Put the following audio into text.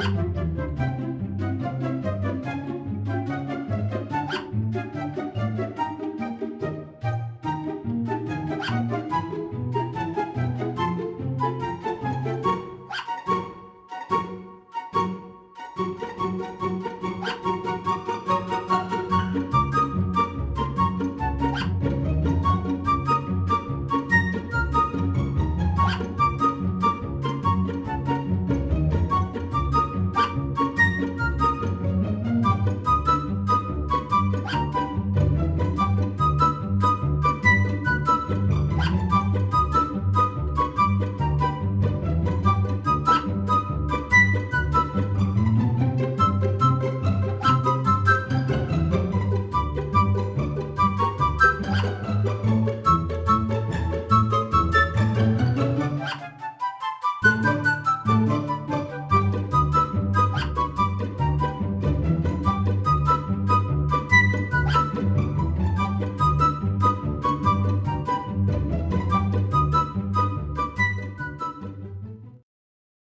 フフフ。